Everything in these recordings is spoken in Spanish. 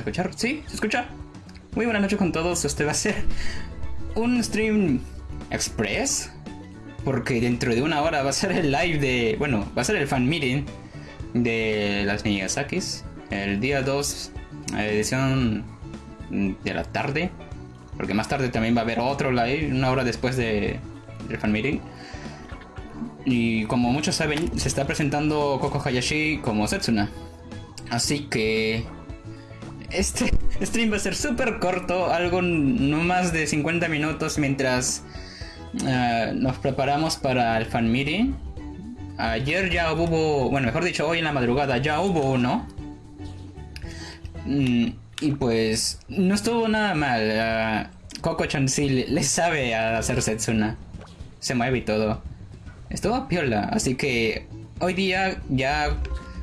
Escuchar. ¿Sí? ¿Se escucha? Muy buenas noches con todos. Este va a ser un stream express. Porque dentro de una hora va a ser el live de. Bueno, va a ser el fan meeting de las Nigasakis. El día 2, edición de la tarde. Porque más tarde también va a haber otro live, una hora después de, del fan meeting. Y como muchos saben, se está presentando Koko Hayashi como Setsuna. Así que este stream va a ser súper corto, algo no más de 50 minutos mientras uh, nos preparamos para el fan. Ayer ya hubo, bueno, mejor dicho, hoy en la madrugada ya hubo uno. Mm, y pues no estuvo nada mal. Uh, Coco Chan sí le sabe hacer Setsuna. Se mueve y todo. Estuvo piola, así que hoy día ya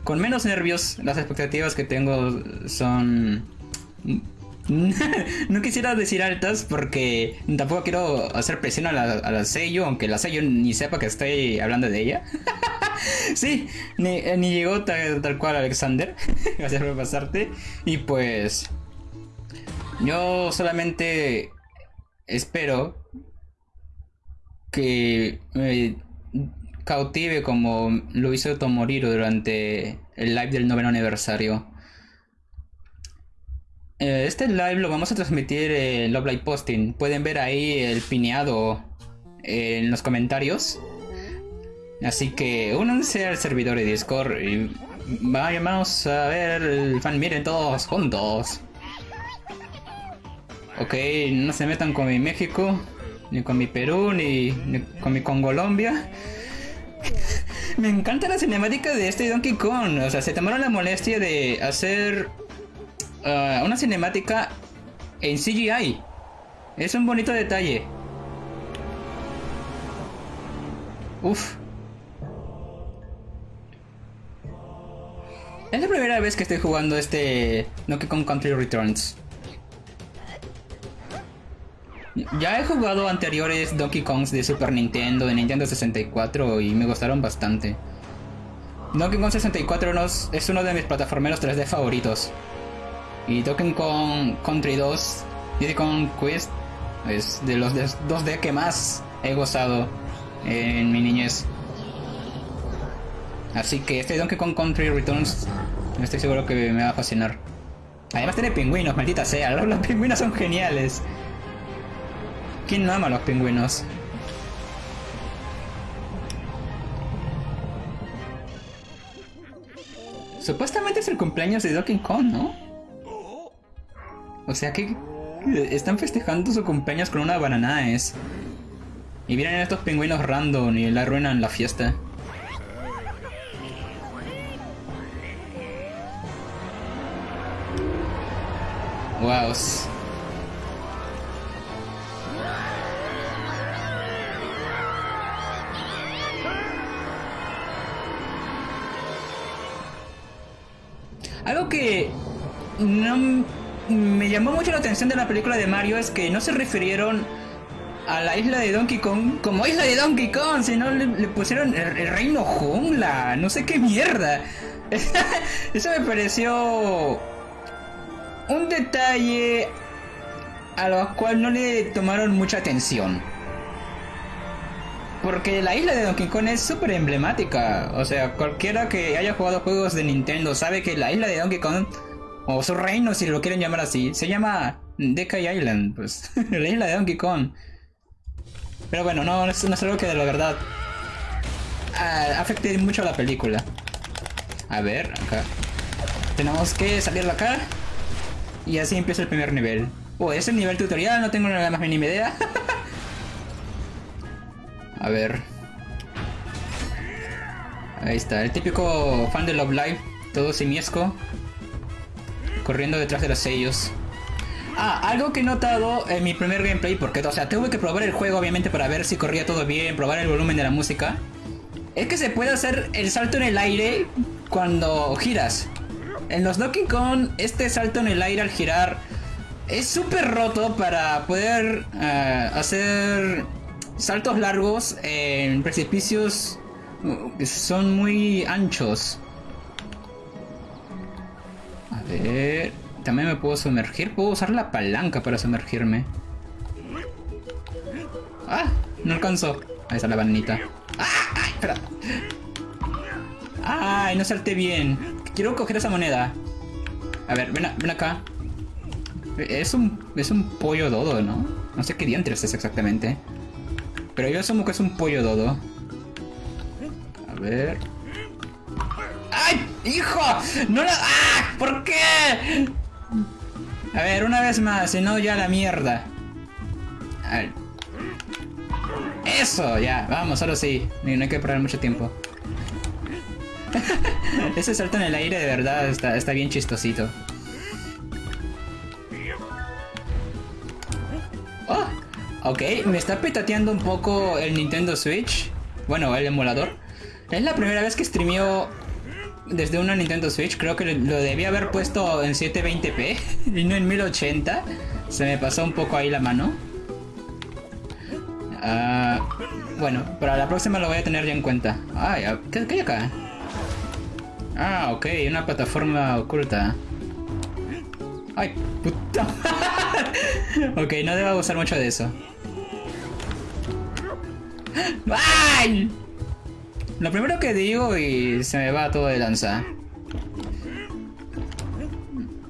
con menos nervios, las expectativas que tengo son... no quisiera decir altas porque tampoco quiero hacer presión a la, a la sello, aunque la sello ni sepa que estoy hablando de ella. sí, ni, ni llegó tal, cual Alexander. Gracias por pasarte. Y pues... Yo solamente espero que... Eh, cautive como lo hizo Tomoriro durante el live del noveno aniversario. Eh, este live lo vamos a transmitir en Love Live Posting. Pueden ver ahí el pineado en los comentarios. Así que únanse al servidor de Discord y vayamos a ver el fan miren todos juntos. Ok, no se metan con mi México, ni con mi Perú, ni, ni con mi Colombia. Me encanta la cinemática de este Donkey Kong. O sea, se tomaron la molestia de hacer uh, una cinemática en CGI. Es un bonito detalle. Uf. Es la primera vez que estoy jugando este Donkey Kong Country Returns. Ya he jugado anteriores Donkey Kongs de Super Nintendo, de Nintendo 64 y me gustaron bastante. Donkey Kong 64 es uno de mis plataformeros 3D favoritos. Y Donkey Kong Country 2, Diddy Kong Quest, es de los 2D que más he gozado en mi niñez. Así que este Donkey Kong Country Returns estoy seguro que me va a fascinar. Además tiene pingüinos, maldita sea, los pingüinos son geniales. ¿Quién ama a los pingüinos? Supuestamente es el cumpleaños de Donkey Kong, ¿no? O sea que están festejando su cumpleaños con una banana es. Y vienen estos pingüinos random y le arruinan la fiesta. Wow. Que no me llamó mucho la atención de la película de Mario es que no se refirieron a la isla de Donkey Kong como isla de Donkey Kong, sino le, le pusieron el, el, reino jungla, no sé qué mierda. Eso me pareció un detalle a lo cual no le tomaron mucha atención. Porque la isla de Donkey Kong es súper emblemática. O sea, cualquiera que haya jugado juegos de Nintendo sabe que la isla de Donkey Kong, o su reino si lo quieren llamar así, se llama Decay Island. Pues, la isla de Donkey Kong. Pero bueno, no, no es, algo que de la verdad uh, afecte mucho a la película. A ver, acá. Tenemos que salir de acá. Y así empieza el primer nivel. Oh, es el nivel tutorial, no tengo nada más mínima idea. A ver. Ahí está, el típico fan de Love Live, todo simiesco. Corriendo detrás de los sellos. Ah, algo que he notado en mi primer gameplay, porque, o sea, tuve que probar el juego obviamente para ver si corría todo bien, probar el volumen de la música. Es que se puede hacer el salto en el aire cuando giras. En los Donkey Kong, este salto en el aire al girar es súper roto para poder uh, hacer saltos largos en precipicios que son muy anchos. A ver... También me puedo sumergir. Puedo usar la palanca para sumergirme. ¡Ah! No alcanzó. Ahí está la bananita. ¡Ah! ¡Ay, espera! ¡Ay, no salté bien! Quiero coger esa moneda. A ver, ven, ven acá. Es un, es un pollo dodo, ¿no? No sé qué diantres es exactamente. Pero yo asumo que es un pollo dodo. A ver... ¡Ay! ¡Hijo! ¡No la... ¡Ah! ¿Por qué? A ver, una vez más, si no ya la mierda. A. Eso, ya, vamos, ahora sí. No hay que perder mucho tiempo. Ese salto en el aire de verdad está, está bien chistosito. Oh, ok, me está petateando un poco el Nintendo Switch. Bueno, el emulador. Es la primera vez que streameo desde una Nintendo Switch. Creo que lo debía haber puesto en 720p y no en 1080. Se me pasó un poco ahí la mano. Ah, bueno, para la próxima lo voy a tener ya en cuenta. Ay, ¿qué, hay acá? Ah, ok, una plataforma oculta. Ay, puta. ok, no debo abusar mucho de eso. ¡Ay! Lo primero que digo y se me va todo de lanza.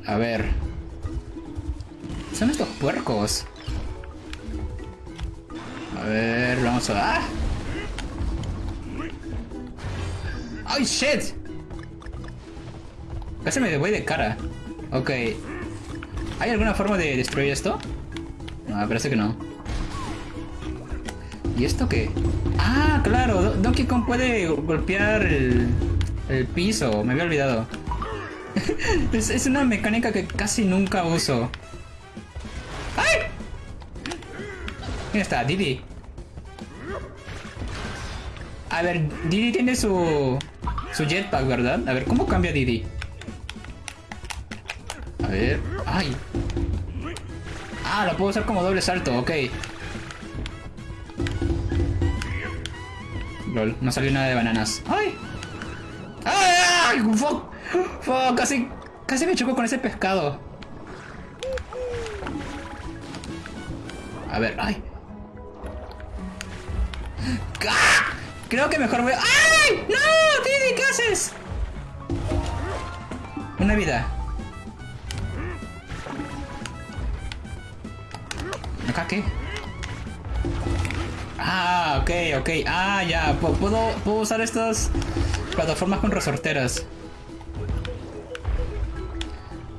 A ver. Son estos puercos. A ver, vamos a... ¡Ah! ¡Ay, shit! Casi me voy de cara. Ok. ¿Hay alguna forma de destruir esto? No, parece que no. ¿Y esto qué? Ah, claro, Donkey Kong puede golpear el, el piso, me había olvidado. es, una mecánica que casi nunca uso. ¡Ay! ¿Quién está? Didi. A ver, Didi tiene su, su jetpack, ¿verdad? A ver, ¿cómo cambia Didi? A ver... ¡Ay! Ah, lo puedo usar como doble salto, ok. Lol, no salió nada de bananas. ¡Ay! ¡Ay! fuck! ¡Fuck! Casi, casi me chocó con ese pescado. A ver, ¡ay! ¡Ah! Creo que mejor voy... ¡Ay! ¡No! Didi, ¿qué haces? Una vida. ¿Acá qué? Ah, ok, ok. Ah, ya. Puedo, puedo usar estas plataformas con resorteras.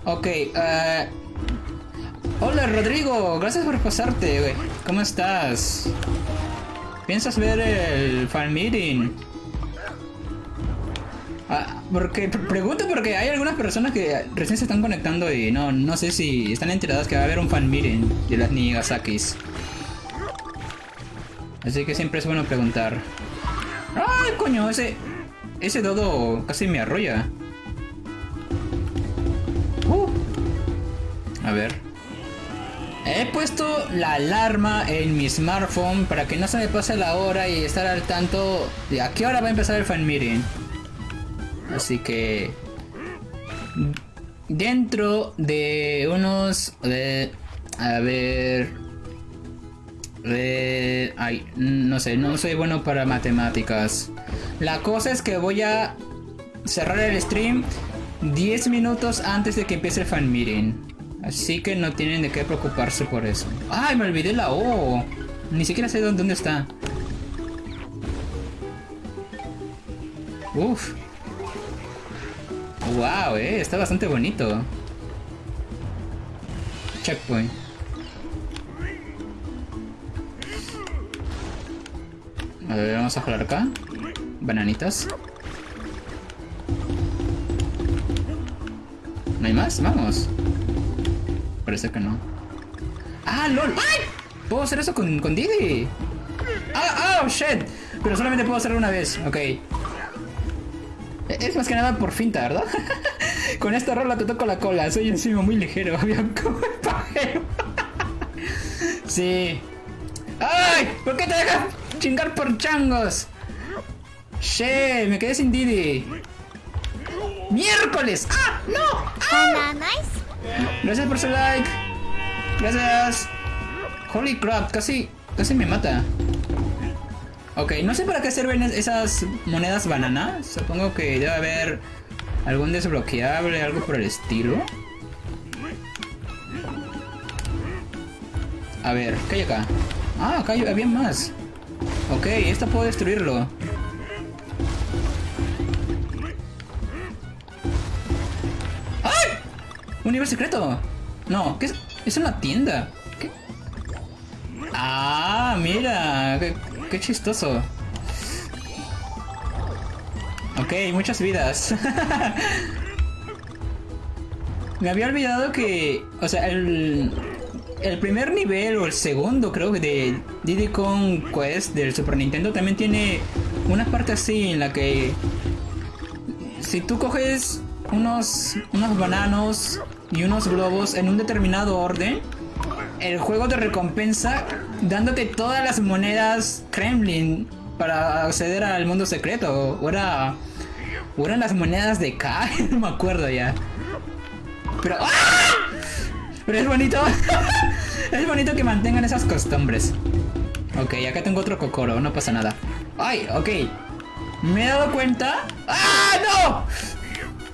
Ok, uh... Hola Rodrigo, gracias por pasarte, ¿Cómo estás? ¿Piensas ver el fan meeting? Porque pregunto porque hay algunas personas que recién se están conectando y no, no sé si están enteradas que va a haber un fan meeting de las Nigasakis. Así que siempre es bueno preguntar. ¡Ay, coño! Ese, ese dodo casi me arrolla. Uh. A ver. He puesto la alarma en mi smartphone para que no se me pase la hora y estar al tanto de a qué hora va a empezar el fan meeting. Así que dentro de unos de a ver eh, ay, no sé, no soy bueno para matemáticas. La cosa es que voy a cerrar el stream 10 minutos antes de que empiece el fan meeting. Así que no tienen de qué preocuparse por eso. ¡Ay, me olvidé la O! Ni siquiera sé dónde, dónde está. Uf. Wow, eh, está bastante bonito. Checkpoint. A ver, vamos a jugar acá. Bananitas. ¿No hay más? Vamos. Parece que no. ¡Ah, lol! ¡Ay! ¿Puedo hacer eso con, con Didi? ¡Ah, oh, shit! Pero solamente puedo hacerlo una vez. Ok. Es más que nada por finta, ¿verdad? con esta rola te toco la cola. Soy encima muy ligero. como el pajero. sí. ¡Ay! ¿Por qué te dejas chingar por changos. Che, me quedé sin Didi. ¡Miércoles! ¡Ah! ¡No! ¡Ah! Gracias por su like. Gracias. Holy crap, casi, casi me mata. Ok, no sé para qué sirven esas monedas banana. Supongo que debe haber algún desbloqueable, algo por el estilo. A ver, ¿qué hay acá? Ah, acá había más. Ok, esta puedo destruirlo. ¡Ay! ¿Un nivel secreto? No, ¿qué es? Es una tienda. Ah, mira. Qué, chistoso. Ok, muchas vidas. Me había olvidado que... O sea, el... El primer nivel o el segundo creo que de Diddy Kong Quest del Super Nintendo también tiene una parte así en la que si tú coges unos, unos bananos y unos globos en un determinado orden, el juego te recompensa dándote todas las monedas Kremlin para acceder al mundo secreto. O, era, o eran las monedas de K, no me acuerdo ya. Pero, ¡ah! Pero es bonito. es bonito que mantengan esas costumbres. Ok, acá tengo otro cocoro, no pasa nada. ¡Ay! Ok. Me he dado cuenta. ¡Ah!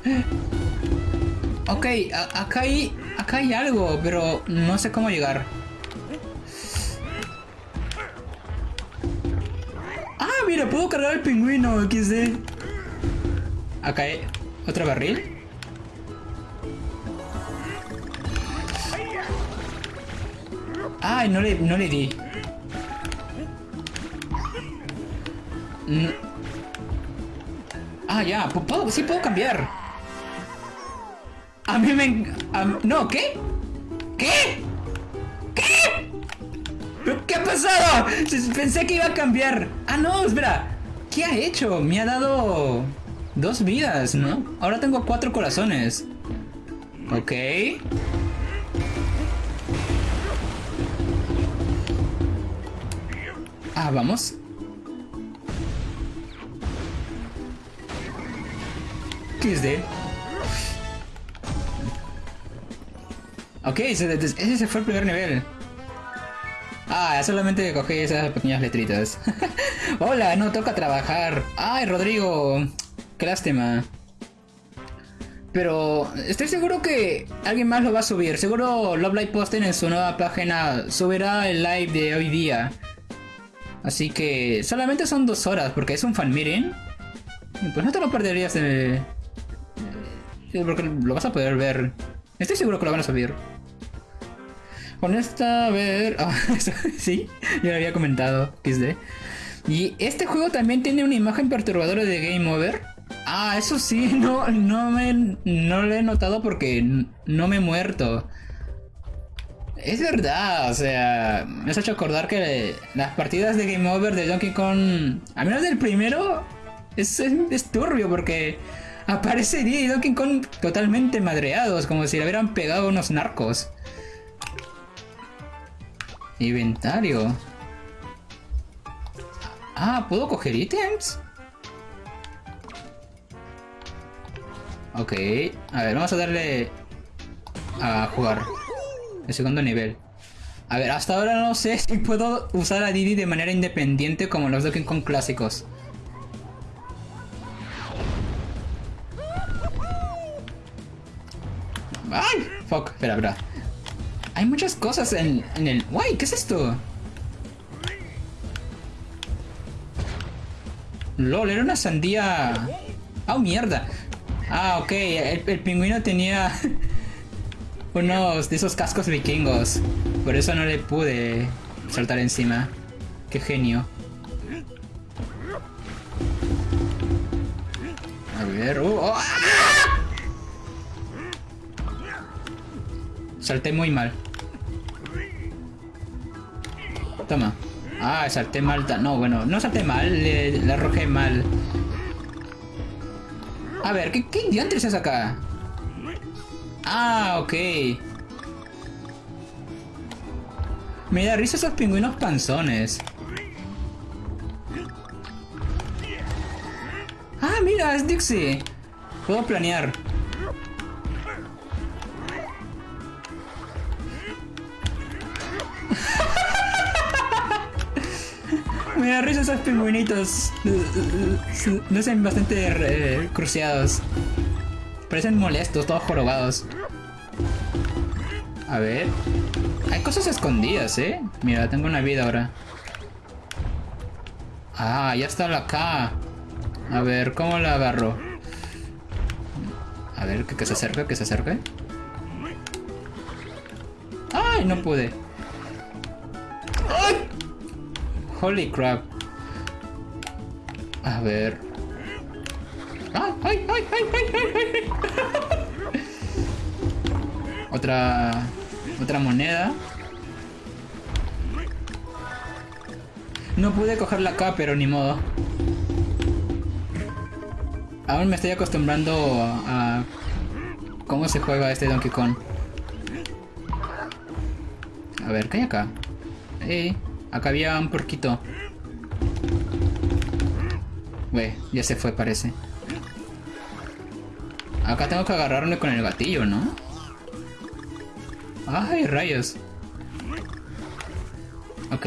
¡No! Ok, acá hay, acá hay algo, pero no sé cómo llegar. Ah, mira, puedo cargar el pingüino, XD. Acá hay otro barril. Ay, no le, no le di. Ah, ya, ¿puedo, sí puedo cambiar. A mí me... no, ¿qué? ¿Qué? ¿Qué? ¿Qué ha pasado? Pensé que iba a cambiar. Ah, no, espera. ¿Qué ha hecho? Me ha dado dos vidas, ¿no? Ahora tengo cuatro corazones. Ok. Ah, vamos. ¿Qué es de? Ok, ese, fue el primer nivel. Ah, solamente cogí esas pequeñas letritas. Hola, no toca trabajar. Ay, Rodrigo. Qué lástima. Pero estoy seguro que alguien más lo va a subir. Seguro Love Live Posting en su nueva página subirá el live de hoy día. Así que solamente son dos horas porque es un fan meeting. Pues no te lo perderías de... Porque lo vas a poder ver. Estoy seguro que lo van a subir. Con esta, a ver. Ah, sí, ya lo había comentado. XD. Y este juego también tiene una imagen perturbadora de Game Over. Ah, eso sí, no, no, me, no lo he notado porque no me he muerto. Es verdad, o sea, me has hecho acordar que las partidas de Game Over de Donkey Kong, a menos del primero, es, es, turbio porque aparece y Donkey Kong totalmente madreados, como si le hubieran pegado unos narcos. Inventario. Ah, ¿puedo coger ítems? Ok, a ver, vamos a darle a jugar. El segundo nivel. A ver, hasta ahora no sé si puedo usar a Didi de manera independiente como los Donkey Kong clásicos. ¡Ay! Fuck, espera, espera. Hay muchas cosas en, en el... ¡Guay! ¿Qué es esto? LOL, era una sandía... ¡Ah, mierda! Ah, ok, el, pingüino tenía unos de esos cascos vikingos. Por eso no le pude saltar encima. ¡Qué genio! A ver... Uh, oh. Salté muy mal. Toma. Ah, salté mal. No, bueno, no salté mal, le, arrojé mal. A ver, ¿qué, qué diantres es acá? Ah, ok. Me da risa esos pingüinos panzones. Ah, mira, es Dixie. Puedo planear. Me da risa esos pingüinitos. Lucen bastante eh, cruciados. Parecen molestos, todos jorobados. A ver. Hay cosas escondidas, ¿eh? Mira, tengo una vida ahora. Ah, ya está la acá. A ver, ¿cómo la agarro? A ver, que, se acerque, que se acerque. ¡Ay, no pude! Holy crap. A ver. ¡Ay, ay, ay, ay, ay, ay! Otra... Otra moneda. No pude cogerla acá, pero ni modo. Aún me estoy acostumbrando a, cómo se juega este Donkey Kong. A ver, ¿qué hay acá? Eh, acá había un porquito. Güey, ya se fue parece. Acá tengo que agarrarme con el gatillo, ¿no? ¡Ay, rayos! Ok.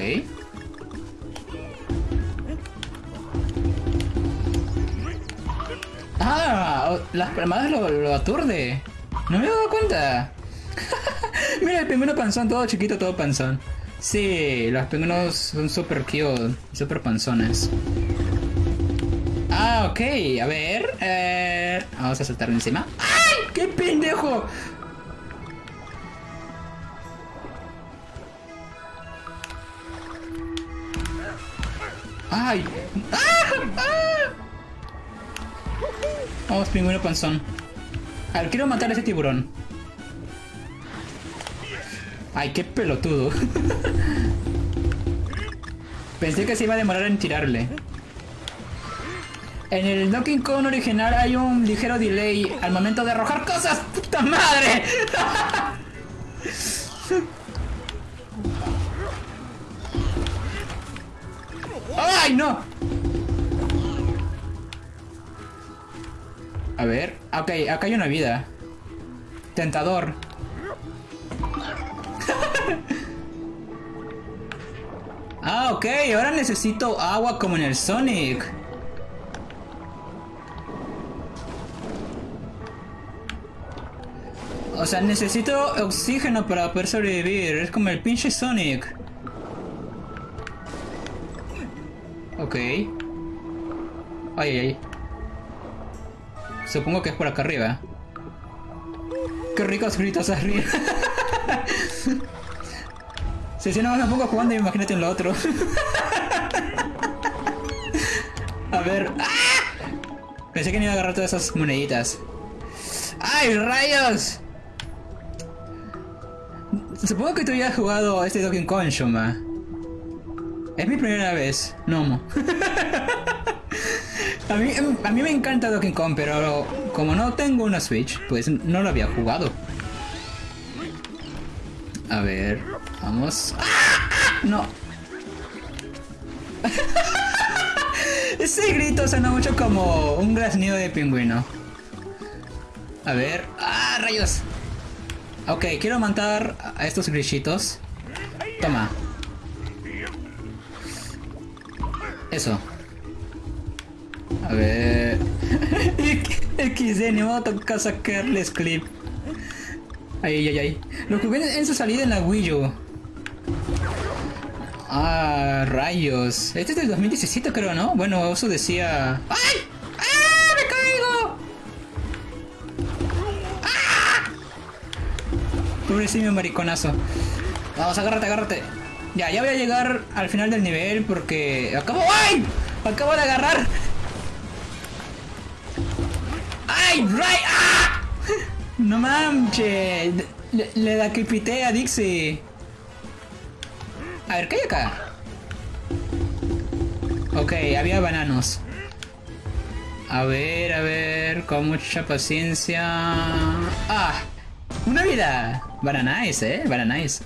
¡Ah! Las palmadas lo, aturde. No me he dado cuenta. Mira el pingüino panzón, todo chiquito, todo panzón. Sí, los pingüinos son super cute, super panzones. Ah, ok, a ver. Eh, vamos a saltar encima. ¡Ay! ¡Qué pendejo! ¡Ay! ¡Ah! ¡Ah! Vamos, pingüino panzón. A ver, quiero matar a ese tiburón. Ay, qué pelotudo. Pensé que se iba a demorar en tirarle. En el Donkey Kong original hay un ligero delay al momento de arrojar cosas. ¡Puta madre! ¡Ay, no! A ver. Ok, acá hay una vida. Tentador. Ah, ok. Ahora necesito agua como en el Sonic. O sea, necesito oxígeno para poder sobrevivir. Es como el pinche Sonic. Ok. Ay, ay, ay. Supongo que es por acá arriba. Qué ricos gritos arriba. si si no me pongo jugando, imagínate en lo otro. A ver. ¡Ah! Pensé que no iba a agarrar todas esas moneditas. ¡Ay, rayos! Supongo que tú ya has jugado este Donkey Kong, Shoma. Es mi primera vez, Nomo. A mí, a mí me encanta Donkey Kong, pero como no tengo una Switch, pues no lo había jugado. A ver, vamos. ¡Ah! No. Ese grito suena mucho como un graznido de pingüino. A ver. ¡Ah, rayos! Ok, quiero matar a estos grillitos. Toma. Eso. A ver. XD, ni modo toca sacarles clip. Ay, ay, ay. Lo jugué en su salida en la Wii U. Ah, rayos. Este es del 2017 creo, ¿no? Bueno, eso decía... ¡Ay! ¡Ah! ¡Me caigo! ¡Ah! Pobrecito mariconazo. Vamos, agárrate, agárrate. Ya, ya voy a llegar al final del nivel porque... Acabo... ¡Ay! Acabo de agarrar ¡Ay, Ray! ¡Ah! No manches. Le, le da que a Dixie. A ver, ¿qué hay acá? Ok, había bananos. A ver, a ver, con mucha paciencia. ¡Ah! ¡Una vida! Bananice, eh, bananice.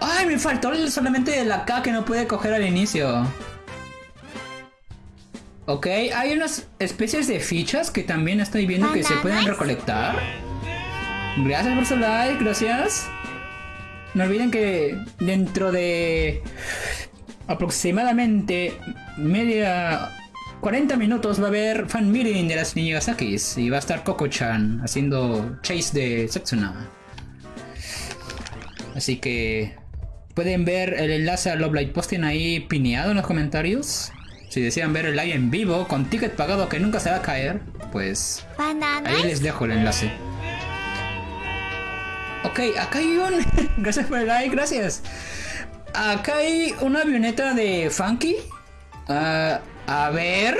¡Ay, me faltó solamente la K que no pude coger al inicio! Ok, hay unas especies de fichas que también estoy viendo que se pueden recolectar. Gracias por su like, gracias. No olviden que dentro de aproximadamente media 40 minutos va a haber fan meeting de las Nigasakis y va a estar Coco-chan haciendo chase de Setsuna. Así que pueden ver el enlace a Love Light Posting ahí pineado en los comentarios. Si desean ver el live en vivo con ticket pagado que nunca se va a caer, pues ahí les dejo el enlace. Ok, acá hay un... gracias por el like, gracias. Acá hay una avioneta de Funky. Ah, a ver.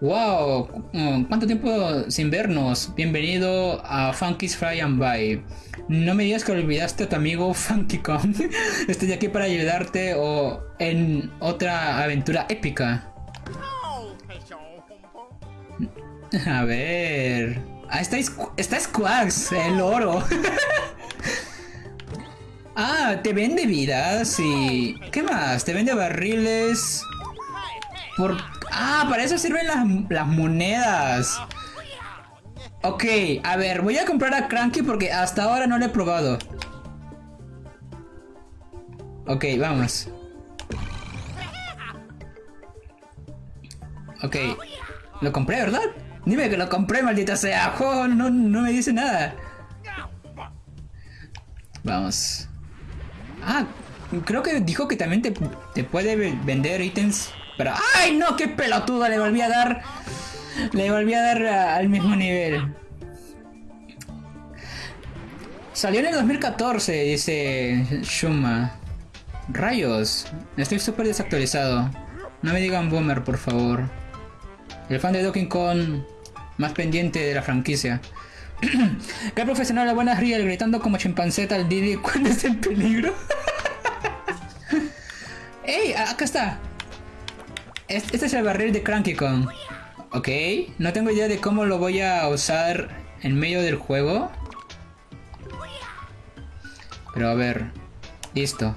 Wow, ¿cuánto tiempo sin vernos? Bienvenido a Funky's Fly and By. No me digas que olvidaste a tu amigo Funky Kong. Estoy aquí para ayudarte o en otra aventura épica. A ver. Ah, está, está Squax, el oro. ah, te vende vidas y... ¿Qué más? Te vende barriles. Por... Ah, para eso sirven las, las monedas. Ok, a ver, voy a comprar a Cranky porque hasta ahora no lo he probado. Ok, vamos. Ok, lo compré, ¿verdad? Dime que lo compré, maldita sea. Juego no, no me dice nada. Vamos. Ah, creo que dijo que también te, te puede vender ítems. Pero... ¡Ay, no! ¡Qué pelotudo! Le volví a dar... Le volví a dar al mismo nivel. Salió en el 2014, dice Shuma. Rayos. Estoy súper desactualizado. No me digan boomer, por favor. El fan de Donkey Kong más pendiente de la franquicia. ¿Qué profesional la buena Riel gritando como chimpanceta al Didi cuando es en peligro? ¡Ey! Acá está. Este es el barril de Cranky Kong. Ok. No tengo idea de cómo lo voy a usar en medio del juego. Pero a ver. Listo.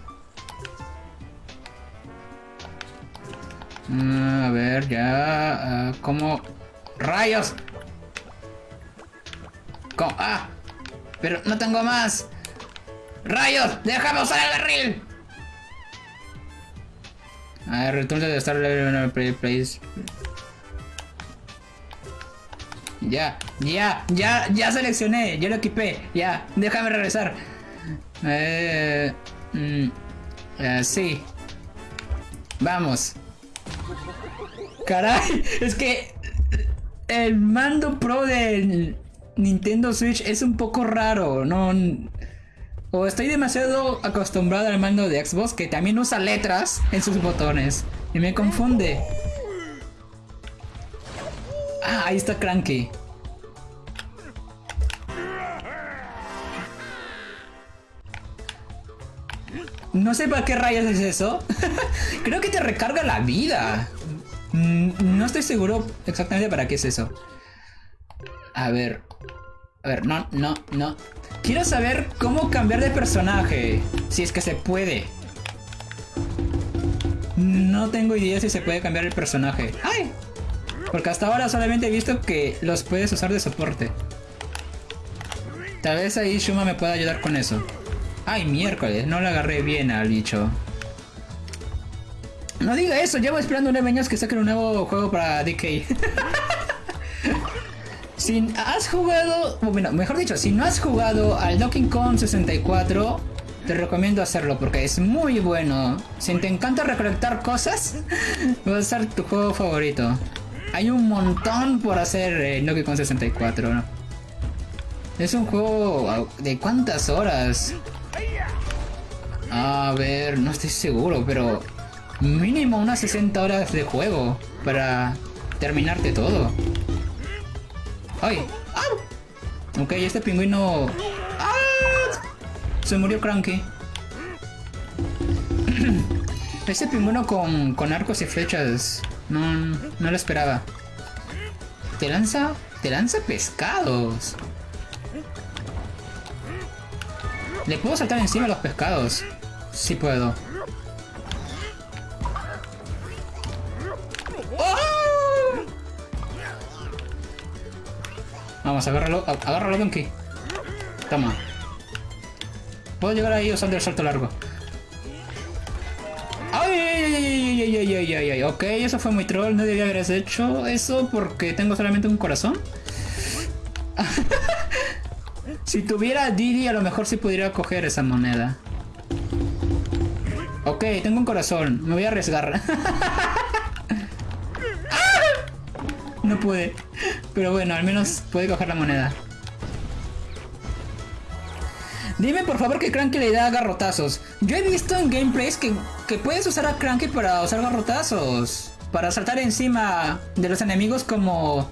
Mm, a ver, ya. Uh, ¿Cómo? ¡Rayos! ¿Cómo? ¡Ah! Pero no tengo más. ¡Rayos! ¡Déjame usar el barril! A ver, return de estar level play place. Ya, ya, ya, ya seleccioné, ya lo equipé, ya, déjame regresar. Eh, mm, eh, sí. Vamos. Caray, es que el mando pro del Nintendo Switch es un poco raro, no o estoy demasiado acostumbrado al mando de Xbox que también usa letras en sus botones y me confunde. Ah, ahí está Cranky. No sé para qué rayos es eso. Creo que te recarga la vida. Mm, no estoy seguro exactamente para qué es eso. A ver. A ver, no, no, no. Quiero saber cómo cambiar de personaje. Si es que se puede. No tengo idea si se puede cambiar el personaje. ¡Ay! Porque hasta ahora solamente he visto que los puedes usar de soporte. Tal vez ahí Shuma me pueda ayudar con eso. Ay, miércoles, no le agarré bien al bicho. No diga eso, llevo esperando nueve años que saquen un nuevo juego para DK. si has jugado, bueno, mejor dicho, si no has jugado al Donkey Kong 64, te recomiendo hacerlo porque es muy bueno. Si te encanta recolectar cosas, va a ser tu juego favorito. Hay un montón por hacer en Donkey Kong 64. Es un juego de cuántas horas. A ver, no estoy seguro, pero mínimo unas 60 horas de juego para terminarte todo. ¡Ay! ¡Ah! Ok, este pingüino... ¡Ah! Se murió Cranky. este pingüino con, con arcos y flechas... No, no lo esperaba. Te lanza... Te lanza pescados. Le puedo saltar encima los pescados. Sí puedo. Agárralo, agárralo, Donkey. Toma. Puedo llegar ahí usando el salto largo. ¡Ay, ay, ay, ay, ay, ay, ay, ay! Ok, eso fue muy troll. No debía haber hecho eso porque tengo solamente un corazón. si tuviera Didi, a lo mejor sí pudiera coger esa moneda. Ok, tengo un corazón. Me voy a arriesgar. no pude. Pero bueno, al menos puede coger la moneda. Dime por favor que Cranky le da garrotazos. Yo he visto en gameplays que, que puedes usar a Cranky para usar garrotazos. Para saltar encima de los enemigos como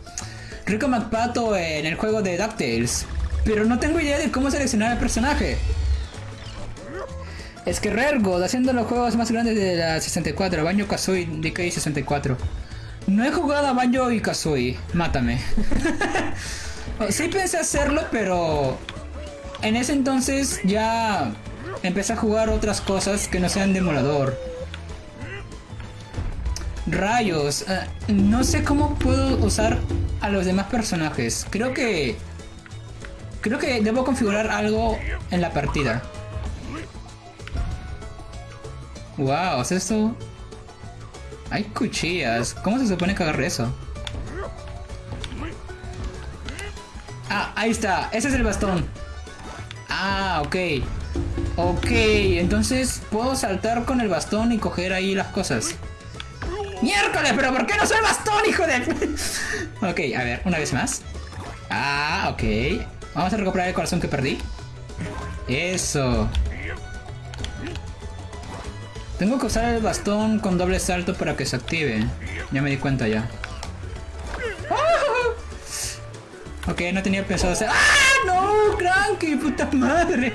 Rico McPato en el juego de DuckTales. Pero no tengo idea de cómo seleccionar el personaje. Es que Rergo, haciendo los juegos más grandes de la 64, Banjo Kazooie DK 64. No he jugado a Banjo y Kazooie, mátame. sí pensé hacerlo, pero en ese entonces ya empecé a jugar otras cosas que no sean de emulador. Rayos, eh, no sé cómo puedo usar a los demás personajes. Creo que creo que debo configurar algo en la partida. Wow, ¿es esto? Hay cuchillas. ¿Cómo se supone que agarre eso? Ah, ahí está. Ese es el bastón. Ah, ok. Ok, entonces puedo saltar con el bastón y coger ahí las cosas. ¡Miércoles! ¿Pero por qué no soy bastón, hijo de...? ok, a ver, una vez más. Ah, ok. Vamos a recuperar el corazón que perdí. Eso. Tengo que usar el bastón con doble salto para que se active. Ya me di cuenta ya. Ok, no tenía pensado hacer... ¡Ah! ¡No! ¡Cranky! ¡Puta madre!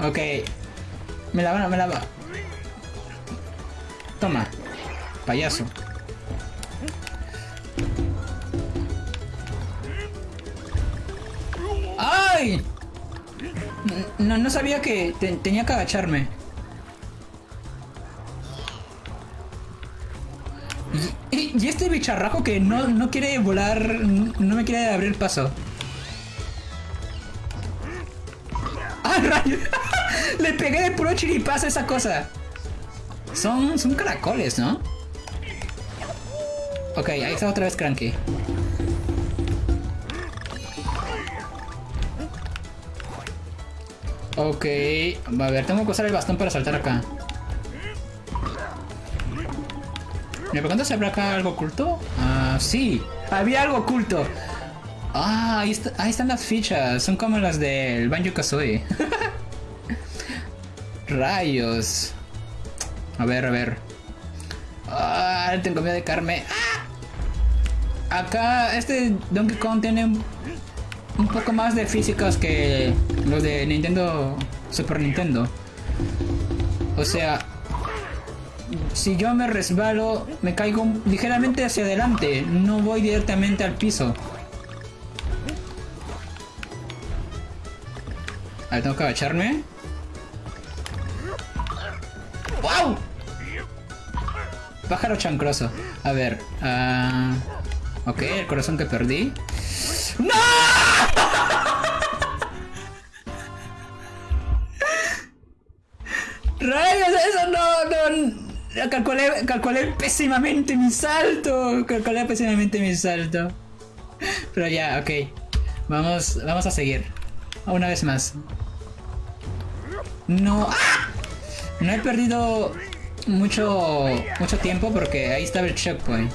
Ok. Me la van, me la va. Toma. Payaso. ¡Ay! No, no sabía que tenía que agacharme. Y, este bicharrajo que no, no quiere volar, no me quiere abrir paso. ¡Ah, rayo! Le pegué de puro chiripazo a esa cosa. Son, son caracoles, ¿no? Ok, ahí está otra vez Cranky. Ok, a ver, tengo que usar el bastón para saltar acá. ¿Me pregunto si habrá acá algo oculto? Ah, sí, había algo oculto. Ah, ahí, están las fichas, son como las del Banjo Kazooie. Rayos. A ver, a ver. Ah, tengo miedo de carme. Ah. Acá, este Donkey Kong tiene un poco más de físicas que los de Nintendo Super Nintendo. O sea, si yo me resbalo, me caigo ligeramente hacia adelante, no voy directamente al piso. A ver, tengo que agacharme. ¡Wow! Pájaro chancroso. A ver. Uh... Ok, el corazón que perdí. ¡No! ¡Rayos! Eso no, no. Calculé, calculé pésimamente mi salto. Calculé pésimamente mi salto. Pero ya, ok. Vamos, vamos a seguir. Una vez más. No. ¡Ah! No he perdido mucho, mucho tiempo porque ahí estaba el checkpoint.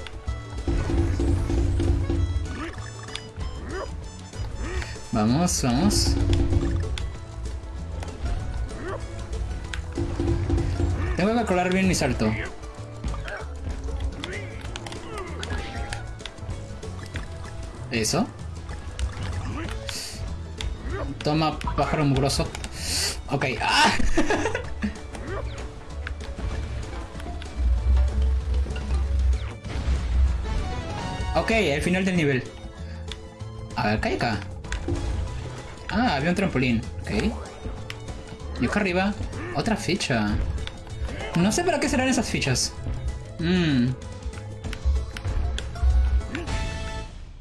Vamos, vamos. Tengo que calcular bien mi salto. Eso. Toma, pájaro mugroso. Ok. ¡Ah! ok, el final del nivel. A ver, acá. Ah, había un trampolín. Ok. Y acá arriba, otra ficha. No sé para qué serán esas fichas. Mmm.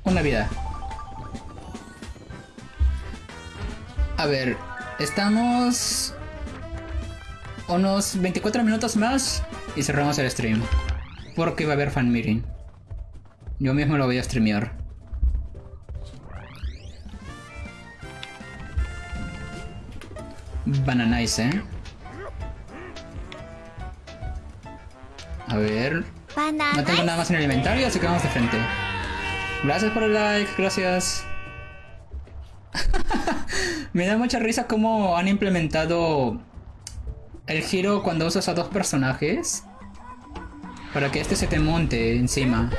una vida. A ver, estamos unos 24 minutos más y cerramos el stream. Porque va a haber fan meeting. Yo mismo lo voy a streamear. Bananice, ¿eh? A ver. No tengo nada más en el inventario, así que vamos de frente. Gracias por el like, gracias. Me da mucha risa cómo han implementado el giro cuando usas a dos personajes. Para que este se te monte encima.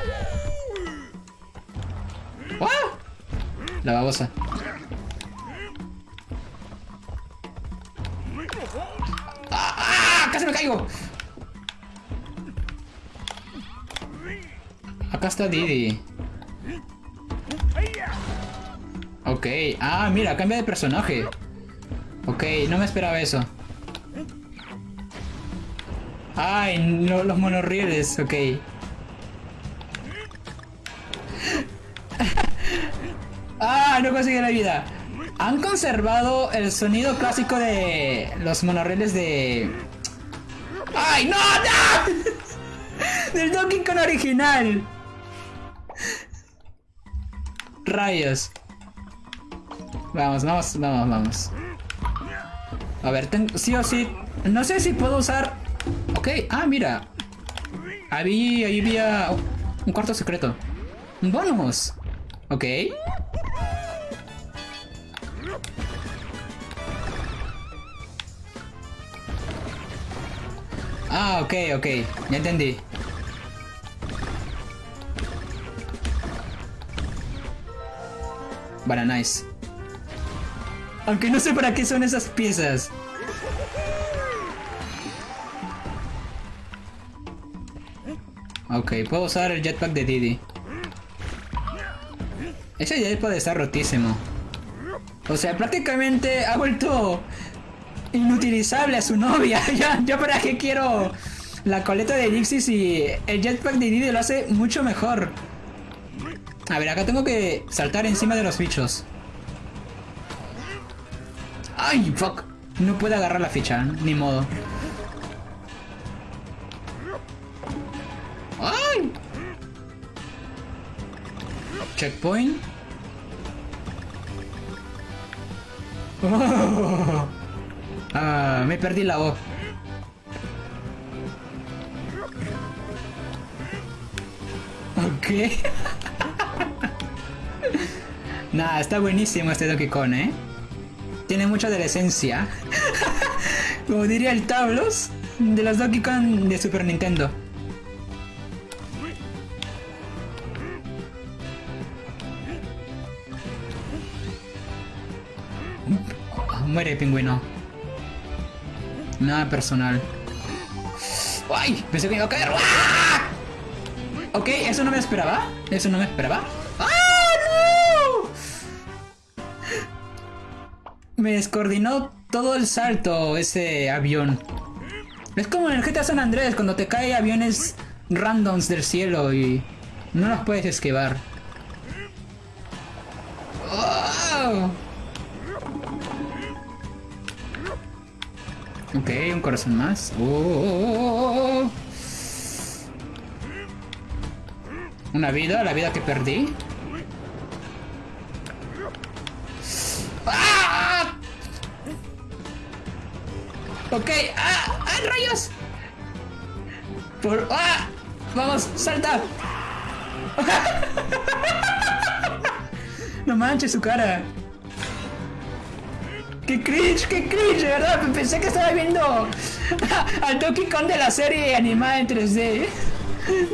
¡Ah! La babosa. Acá está Didi. Ok. Ah, mira, cambia de personaje. Ok, no me esperaba eso. Ay, no, los monorrieles, ok. ah, no conseguí la vida. Han conservado el sonido clásico de los monorrieles de... ¡Ay, no! ¡No! Del Donkey Kong original. Rayos. Vamos, vamos, vamos, vamos. A ver, tengo, sí o sí. No sé si puedo usar. Ok, ah, mira. Ahí había un cuarto secreto. Un bonus. Ok. Ah, ok, ok. Ya entendí. Para nice. Aunque no sé para qué son esas piezas. Ok, puedo usar el jetpack de Didi. Ese jetpack está rotísimo. O sea, prácticamente ha vuelto inutilizable a su novia. ya, yo para qué quiero la coleta de Dixie si el jetpack de Didi lo hace mucho mejor. A ver, acá tengo que saltar encima de los bichos. ¡Ay, fuck! No puede agarrar la ficha, ni modo. ¡Ay! Checkpoint. Ah, me perdí la voz. Ok. Nah, está buenísimo este Donkey Kong, ¿eh? Tiene mucha de. Como diría el Tablos de los Donkey Kong de Super Nintendo. Muere pingüino. Nada personal. ¡Ay! Pensé que iba a caer. ¡Ah! Ok, eso no me esperaba. Eso no me esperaba. Me descoordinó todo el salto ese avión. Es como en el GTA San Andrés, cuando te caen aviones randoms del cielo y no los puedes esquivar. Ok, un corazón más. Oh. Una vida, la vida que perdí. Ok, ¡ah! ¡Ah, rayos! Por... ¡Ah! ¡Vamos, salta! no manches su cara. ¡Qué cringe! ¡Qué cringe! De verdad, pensé que estaba viendo al Donkey Kong de la serie animada en 3D.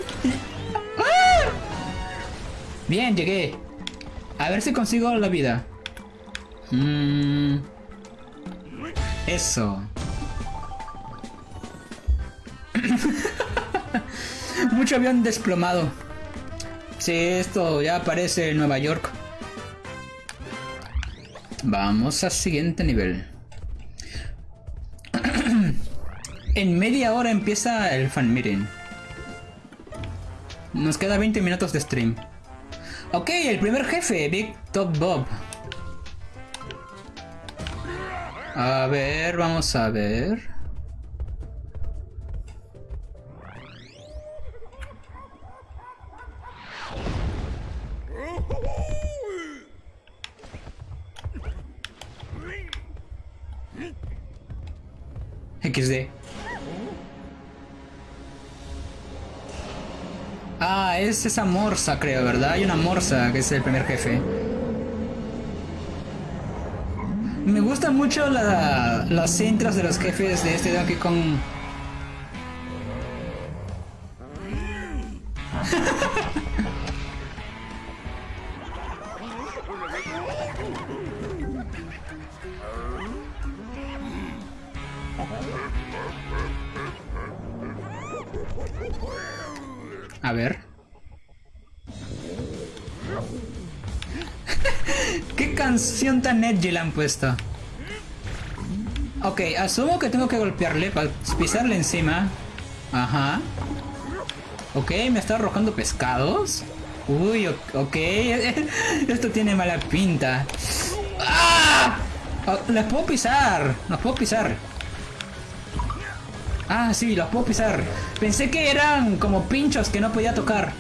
¡Ah! Bien, llegué. A ver si consigo la vida. Mmm... Eso. Mucho avión desplomado. Si esto ya aparece en Nueva York. Vamos al siguiente nivel. en media hora empieza el fan meeting. Nos queda 20 minutos de stream. Ok, el primer jefe, Big Top Bob. A ver, vamos a ver. XD. Ah, es esa morsa, creo, ¿verdad? Hay una morsa que es el primer jefe. Me gustan mucho las intros de los jefes de este Donkey Kong. Tan edgy le han puesto? Ok, asumo que tengo que golpearle para pisarle encima. Ajá. Ok, me está arrojando pescados. Uy, ok. Esto tiene mala pinta. ¡Ah! Oh, les puedo pisar. Los puedo pisar. Ah, sí, los puedo pisar. Pensé que eran como pinchos que no podía tocar.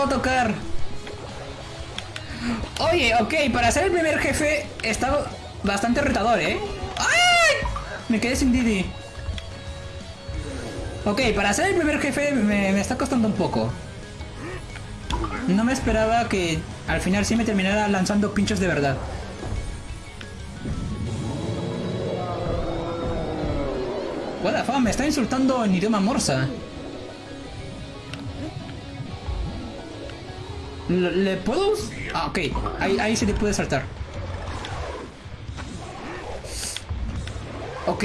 Puedo tocar. Oye, ok, para ser el primer jefe está bastante retador, ¿eh? ¡Ay! Me quedé sin Didi. Ok, para ser el primer jefe me, está costando un poco. No me esperaba que al final sí me terminara lanzando pinchos de verdad. What the fuck, me está insultando en idioma morsa. ¿Le, puedo...? Ah, ok. Ahí, ahí sí le puede saltar. Ok.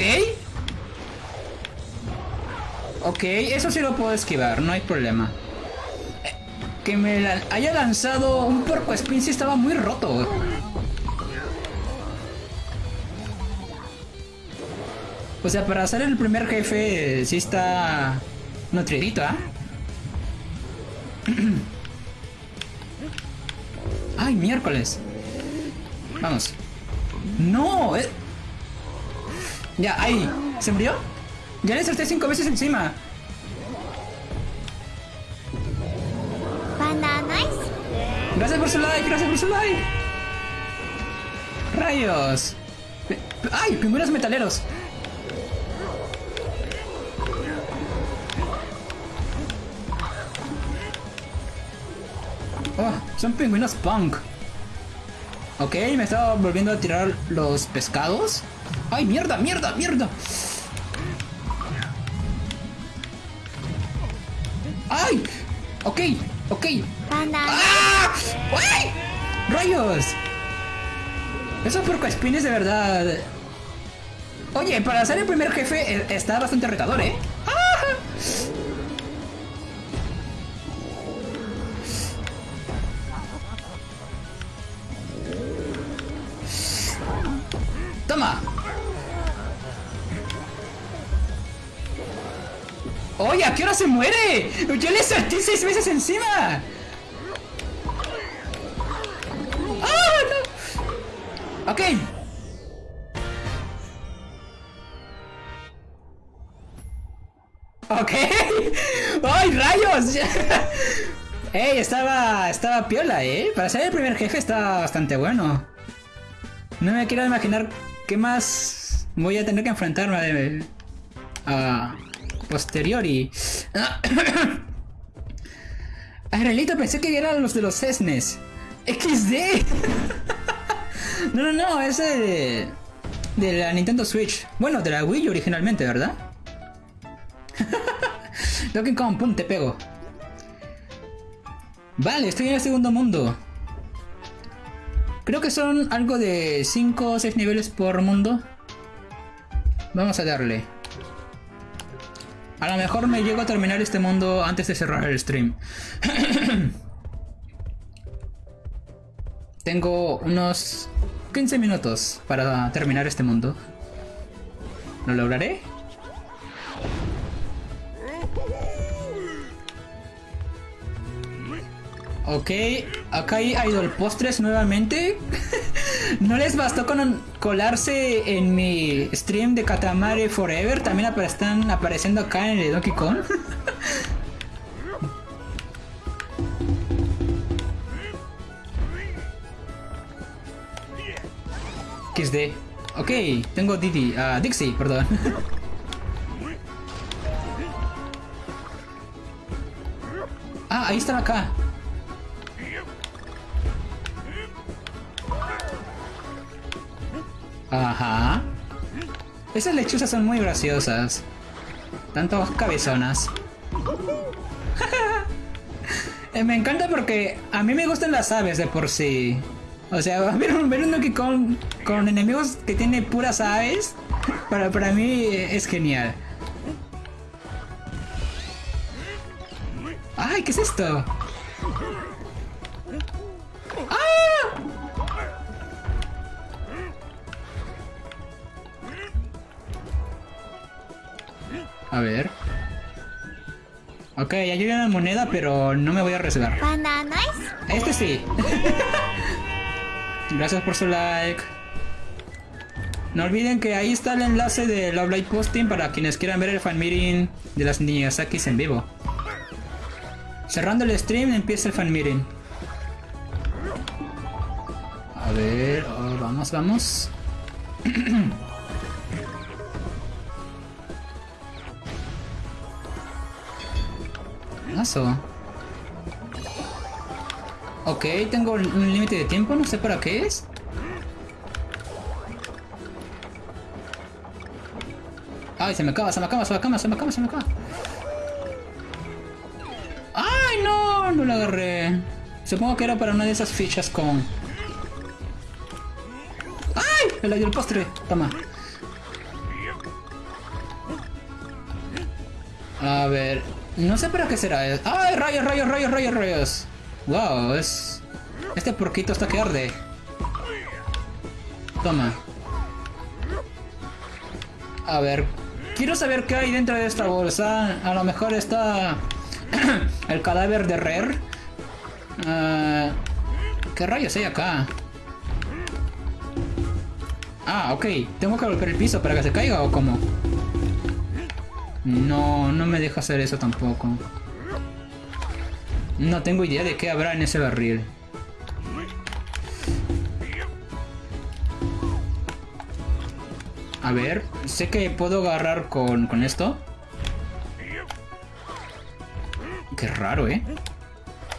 Ok, eso sí lo puedo esquivar, no hay problema. Que me haya lanzado un porco spin sí estaba muy roto. O sea, para hacer el primer jefe sí está nutridito, ¿ah? ¡Ay, miércoles! Vamos. ¡No! Eh. Ya, ahí. ¿Se murió? Ya le salté cinco veces encima. Gracias por su like, gracias por su like. Rayos. ¡Ay! Pingüinos metaleros. Son pingüinos punk. Ok, me estaba volviendo a tirar los pescados. ¡Ay, mierda, mierda, mierda! ¡Ay! Ok, ok. ¡Ah! ¡Ay! ¡Rayos! Esos porcoespines de verdad. Oye, para ser el primer jefe eh, está bastante retador, ¿eh? Se muere? ¡Yo le salté seis veces encima! ¡Ah, no! Ok. Ok. ¡Ay, rayos! ¡Ey! Estaba, estaba piola, ¿eh? Para ser el primer jefe está bastante bueno. No me quiero imaginar qué más voy a tener que enfrentarme a, posteriori. A realito pensé que eran los de los Cesnes. XD. no, no, no, ese de, de la Nintendo Switch. Bueno, de la Wii originalmente, ¿verdad? Donkey Kong, pum, te pego. Vale, estoy en el segundo mundo. Creo que son algo de 5 o 6 niveles por mundo. Vamos a darle. A lo mejor me llego a terminar este mundo antes de cerrar el stream. Tengo unos 15 minutos para terminar este mundo. ¿Lo lograré? Ok, acá hay idol postres nuevamente. no les bastó con colarse en mi stream de Katamari Forever. También están apareciendo acá en el Donkey Kong. XD. Ok, tengo Didi. Ah, Dixie, perdón. ah, ahí están acá. Ajá. Esas lechuzas son muy graciosas. Tanto cabezonas. Eh, me encanta porque a mí me gustan las aves de por sí. O sea, ver un, ver un con, con enemigos que tiene puras aves, para, para mí es genial. ¡Ay, qué es esto! A ver. Ok, hay una moneda, pero no me voy a arriesgar. Este sí. Gracias por su like. No olviden que ahí está el enlace de Love Light Posting para quienes quieran ver el fan meeting de las Niyazakis en vivo. Cerrando el stream empieza el fan meeting. A ver, oh, vamos, vamos. Ok, tengo un límite de tiempo, no sé para qué es. Ay, se me acaba, se me acaba, se me acaba, se me acaba, se me acaba. Ay, no, no lo agarré. Supongo que era para una de esas fichas con... ¡Ay! El, el postre. Toma. A ver, no sé para qué será. ¡Ay, rayos, rayos, rayos, rayos, rayos! ¡Wow! Es... Este porquito está que arde. Toma. A ver. Quiero saber qué hay dentro de esta bolsa. A lo mejor está... el cadáver de Rare. Uh... ¿Qué rayos hay acá? Ah, ok. ¿Tengo que golpear el piso para que se caiga o cómo? No, no me deja hacer eso tampoco. No tengo idea de qué habrá en ese barril. A ver, sé que puedo agarrar con, con esto. Qué raro, ¿eh?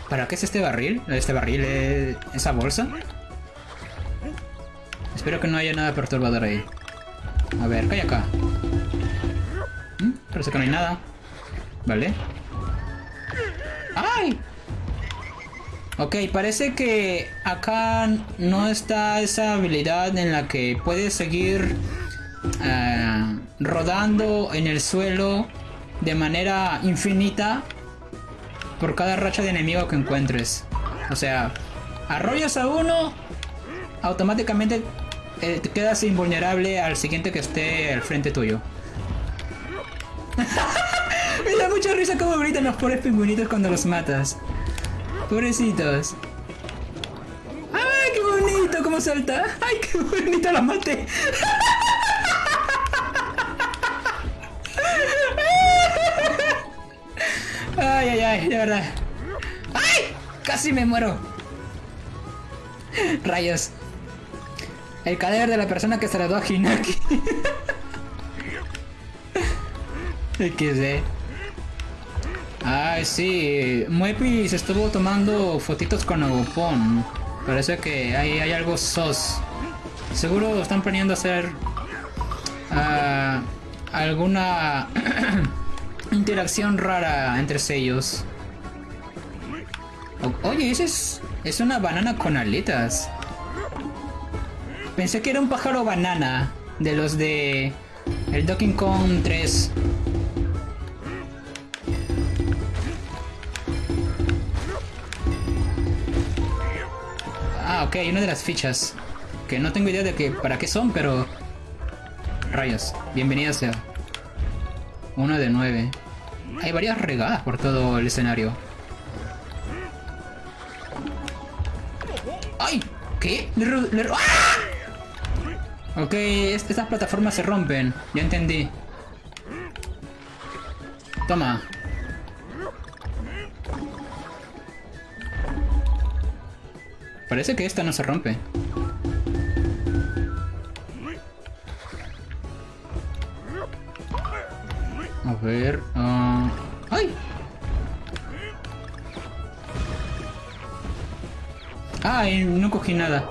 ¿Para qué es este barril? ¿Este barril es esa bolsa? Espero que no haya nada perturbador ahí. A ver, ¿qué hay acá? Que no hay nada. Vale. ¡Ay! Ok, parece que acá no está esa habilidad en la que puedes seguir eh, rodando en el suelo de manera infinita por cada racha de enemigo que encuentres. O sea, arrollas a uno, automáticamente eh, te quedas invulnerable al siguiente que esté al frente tuyo. Me da mucha risa como gritan los pobres pingüinitos cuando los matas. Pobrecitos. ¡Ay, qué bonito! ¿Cómo salta? ¡Ay, qué bonito! ¡Lo maté! ¡Ay, ay, ay! De verdad. ¡Ay! ¡Casi me muero! Rayos. El cadáver de la persona que se la dio a Hinaki. XD. Ay, sí. Muepi se estuvo tomando fotitos con Agopón. Parece que hay, hay algo sos. Seguro están planeando hacer uh, alguna interacción rara entre ellos. oye, ese es, es una banana con aletas. Pensé que era un pájaro banana de los de el Donkey Kong 3. Ok, una de las fichas. Que no tengo idea de que para qué son, pero... Rayos, bienvenida sea. Una de nueve. Hay varias regadas por todo el escenario. ¡Ay! ¿Qué? ¡Ah! Ok, estas plataformas se rompen. Ya entendí. Toma. Parece que esta no se rompe. A ver... Uh... ¡Ay! ¡Ay! No cogí nada.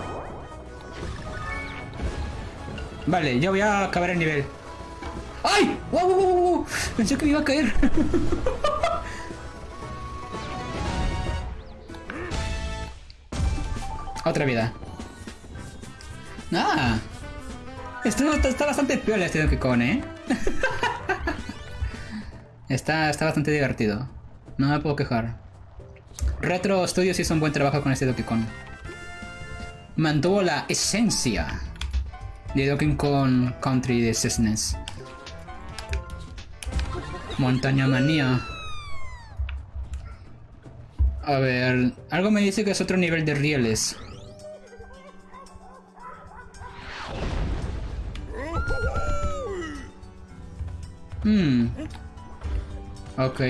Vale, ya voy a acabar el nivel. ¡Ay! ¡Wow, wow, wow, wow! Pensé que me iba a caer. Otra vida. ¡Ah! Esto está, bastante peor este Donkey Kong, ¿eh? está, está bastante divertido. No me puedo quejar. Retro Studios hizo un buen trabajo con este Donkey Kong. Mantuvo la esencia de Donkey Kong Country de SNES. Montaña Manía. A ver, algo me dice que es otro nivel de rieles. Hmm. Ok.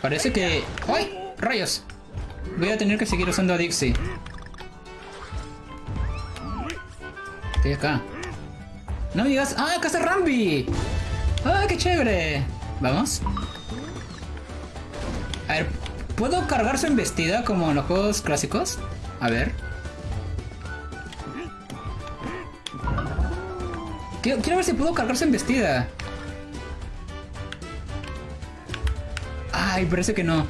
Parece que... ¡Ay! ¡Rayos! Voy a tener que seguir usando a Dixie. Estoy acá. No me digas... ¡Ah, acá está Rambi! ¡Ah, qué chévere! ¿Vamos? A ver, ¿puedo cargar su embestida como en los juegos clásicos? A ver. Quiero, ver si puedo cargar su embestida. Ay, parece que no.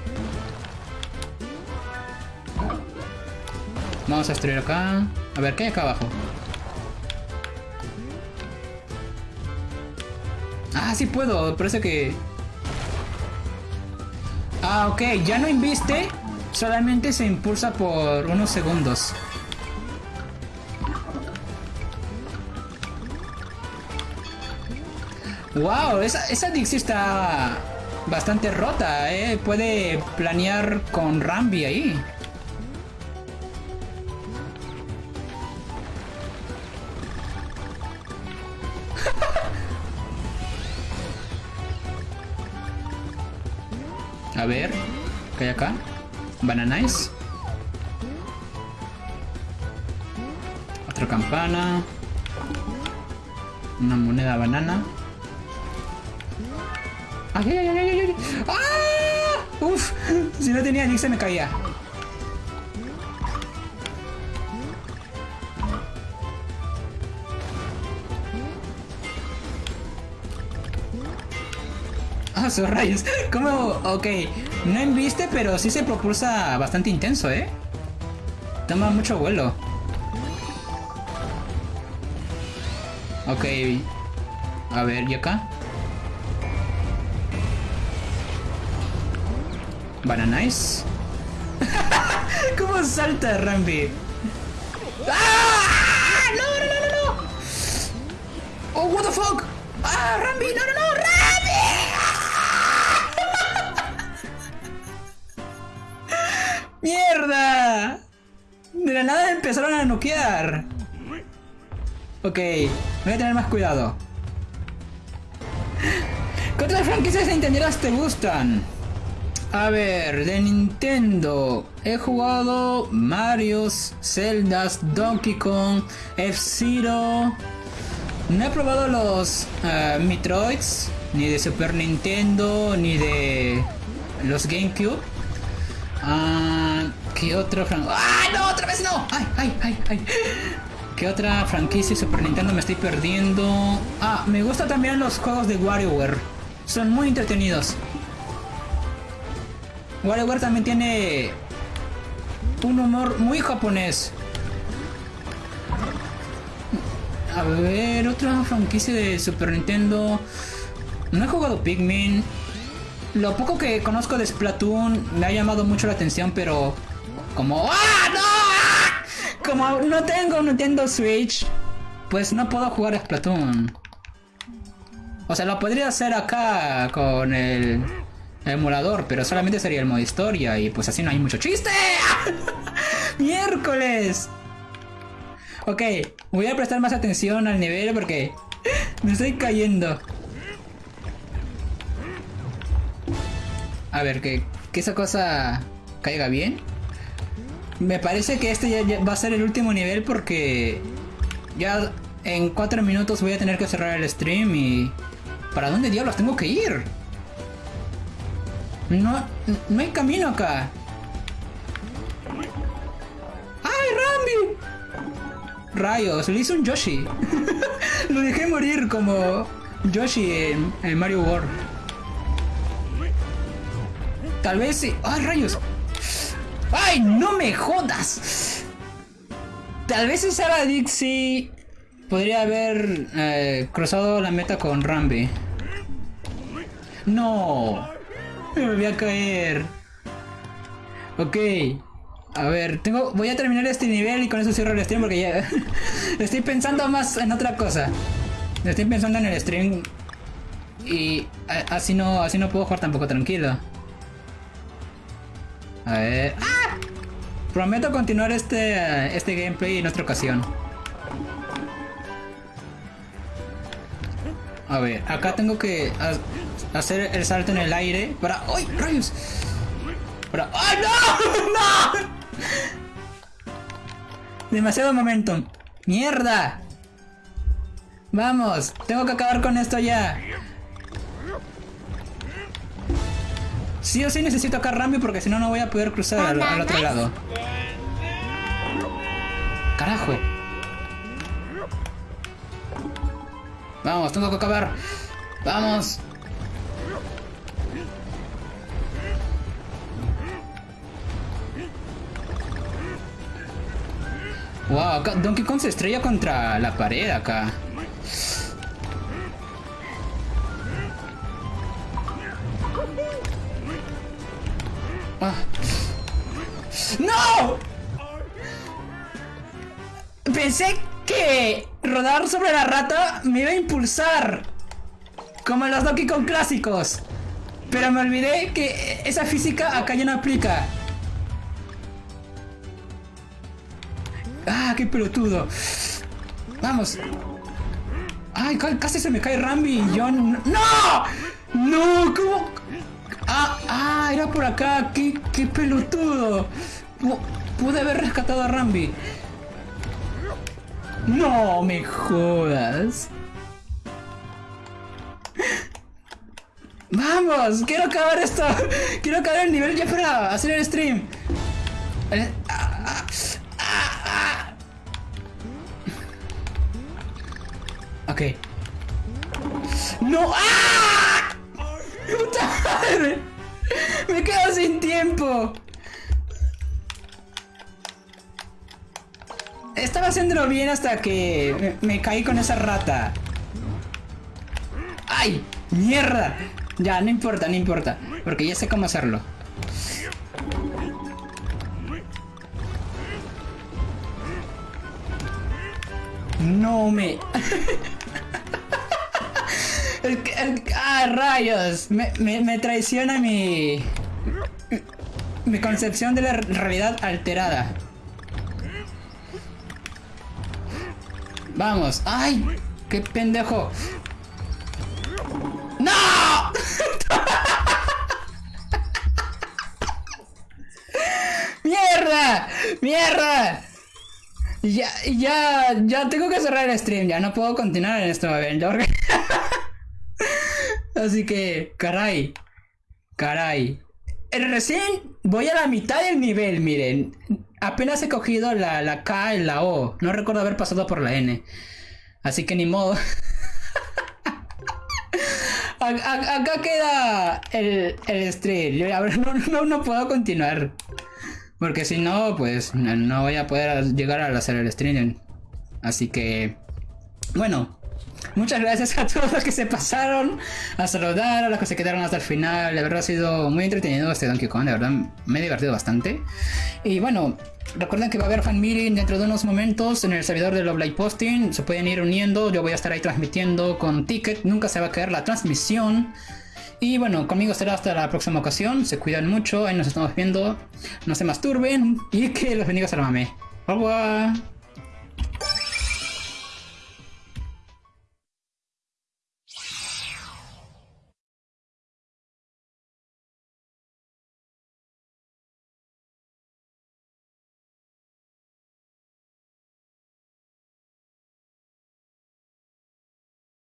Vamos a destruir acá. A ver, ¿qué hay acá abajo? Ah, sí puedo. Parece que... Ah, ok. Ya no inviste. Solamente se impulsa por unos segundos. Wow, esa, esa Dixie está bastante rota, ¿eh? Puede planear con Rambi ahí. A ver, ¿qué hay acá? Bananais. Otra campana. Una moneda banana. ¡Ay! ¡Ah! ¡Uf! Si no tenía Nick se me caía. Ah, sus rayos. ¿Cómo? Ok. No enviste, pero sí se propulsa bastante intenso, ¿eh? Toma mucho vuelo. Ok. A ver, ¿y acá? Bananais. ¿Cómo salta Rambi? ¡Ah! ¡No, no, no, no, no! ¡Oh, what the fuck! ¡Ah, Rambi! ¡No, no, no! ¡Rambi! ¡Mierda! De la nada empezaron a noquear. Ok, voy a tener más cuidado. ¿Qué otras franquicias entenderás te gustan? A ver, de Nintendo he jugado Marios, Zeldas, Donkey Kong, F-Zero. No he probado los uh, Metroids, ni de Super Nintendo, ni de los GameCube. Uh, ¿Qué otra franquicia? ¡Ah, no! ¡Otra vez no! ¡Ay, ay, ay, ay! ¿Qué otra franquicia Super Nintendo me estoy perdiendo? Ah, me gustan también los juegos de WarioWare. Son muy entretenidos. WarioWare también tiene un humor muy japonés. A ver, otra franquicia de Super Nintendo. No he jugado Pikmin. Lo poco que conozco de Splatoon me ha llamado mucho la atención, pero como ¡Ah, no! como no tengo Nintendo Switch, pues no puedo jugar a Splatoon. O sea, lo podría hacer acá con el emulador, pero solamente sería el modo historia y pues así no hay mucho chiste. Miércoles. Ok, voy a prestar más atención al nivel porque me estoy cayendo. A ver, que, que esa cosa caiga bien. Me parece que este ya, va a ser el último nivel porque ya en cuatro minutos voy a tener que cerrar el stream y... ¿Para dónde diablos tengo que ir? No, no hay camino acá. ¡Ay, Rambi! Rayos, le hice un Yoshi. Lo dejé morir como Yoshi en, Mario World. Tal vez sí. ¡Ay, rayos! ¡Ay, no me jodas! Tal vez si Dixie podría haber eh, cruzado la meta con Rambi. No, me voy a caer. Ok, a ver, tengo, voy a terminar este nivel y con eso cierro el stream porque ya estoy pensando más en otra cosa. Estoy pensando en el stream y así no, así no puedo jugar tampoco tranquilo. A ver. ¡Ah! Prometo continuar este, este gameplay en otra ocasión. A ver, acá tengo que hacer el salto en el aire para... ¡Ay, rayos! Para... ¡Ay, no! ¡No! Demasiado momento. ¡Mierda! Vamos, tengo que acabar con esto ya. Sí o sí necesito acá Rambi porque si no no voy a poder cruzar al, otro lado. Carajo. Vamos, tengo que acabar. Vamos. Wow, Donkey Kong se estrella contra la pared acá. Ah. ¡No! Pensé que rodar sobre la rata me iba a impulsar. Como en los Donkey Kong clásicos. Pero me olvidé que esa física acá ya no aplica. ¡Ah, qué pelotudo! Vamos. ¡Ay, casi se me cae Rambi yo... ¡No! ¡No! ¿Cómo? Ah, ah, era por acá. ¡Qué, qué pelotudo! pude haber rescatado a Rambi. No me jodas. Vamos, quiero acabar esto. Quiero acabar el nivel ya para hacer el stream. No. ¡Ah! ¡Puta madre! Me quedo sin tiempo. Estaba haciéndolo bien hasta que me, caí con esa rata. ¡Ay! ¡Mierda! Ya, no importa, no importa. Porque ya sé cómo hacerlo. No me... ¡Ah, rayos! Me, me, traiciona mi... Mi concepción de la realidad alterada. Vamos. ¡Ay! ¡Qué pendejo! ¡No! ¡Mierda! ¡Mierda! Ya, ya, ya tengo que cerrar el stream, ya no puedo continuar en este momento. Así que, caray, caray. Recién voy a la mitad del nivel, miren. Apenas he cogido la, la K y la O. No recuerdo haber pasado por la N. Así que ni modo. acá queda el, el stream. No, no, puedo continuar. Porque si no, pues no, voy a poder llegar a hacer el stream. Así que... Bueno. Muchas gracias a todos los que se pasaron a saludar, a los que se quedaron hasta el final. De verdad ha sido muy entretenido este Donkey Kong, de verdad me he divertido bastante. Y bueno, recuerden que va a haber fan meeting dentro de unos momentos en el servidor de Love Posting. Se pueden ir uniendo, yo voy a estar ahí transmitiendo con ticket, nunca se va a caer la transmisión. Y bueno, conmigo será hasta la próxima ocasión. Se cuidan mucho, ahí nos estamos viendo. No se masturben y que los bendiga Salamame. Au revoir.